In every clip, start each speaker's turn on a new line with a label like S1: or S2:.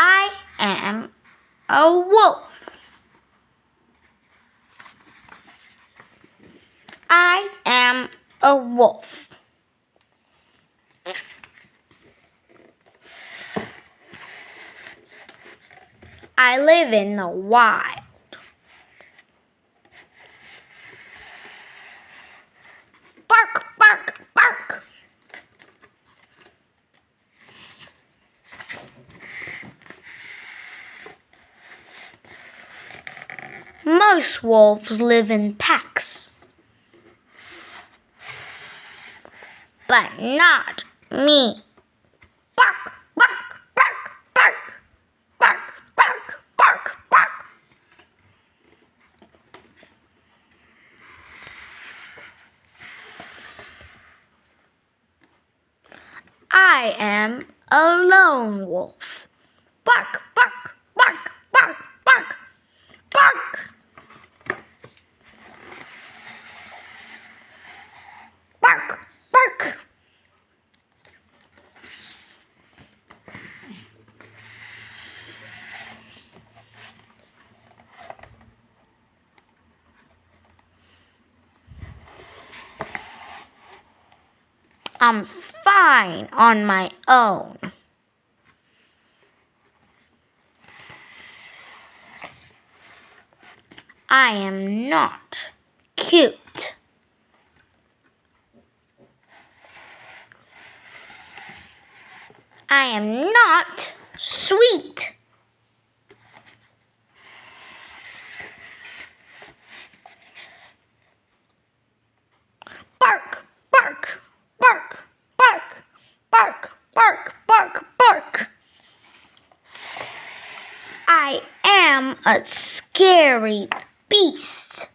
S1: I am a wolf. I am a wolf. I live in the wild. Most wolves live in packs. But not me. Bark, bark, bark, bark, bark, bark, bark, bark. I am a lone wolf. Bark, bark, bark, bark, bark, bark. Bark, bark. I'm fine on my own. I am not cute. I am not sweet. Bark, bark, bark, bark, bark, bark, bark, bark. I am a scary beast.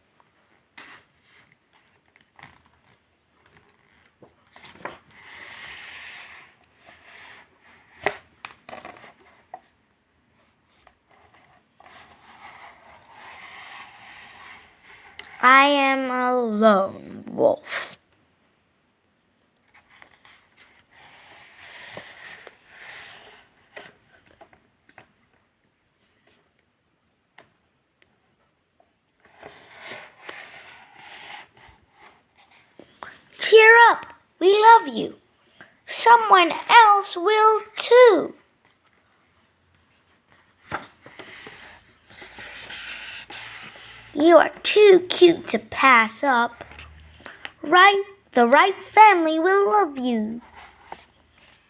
S1: I am a lone wolf. Cheer up, we love you. Someone else will too. You are too cute to pass up. Right, the right family will love you.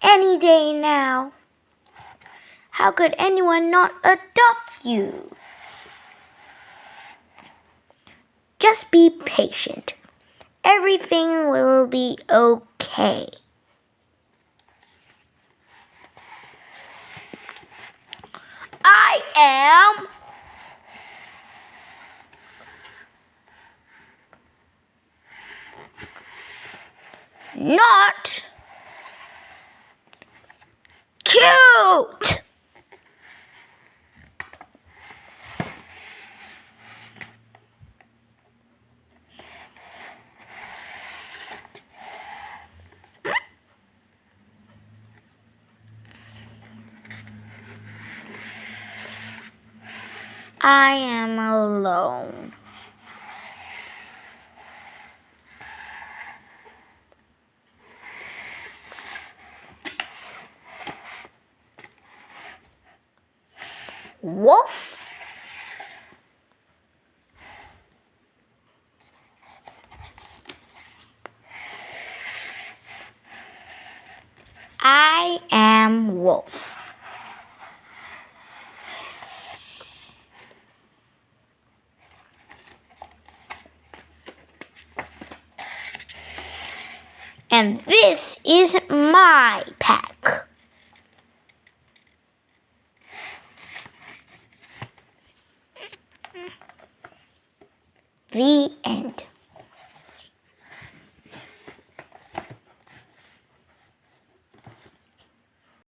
S1: Any day now. How could anyone not adopt you? Just be patient. Everything will be okay. I am. Not cute. I am alone. Wolf? I am Wolf. And this is my pack. The end.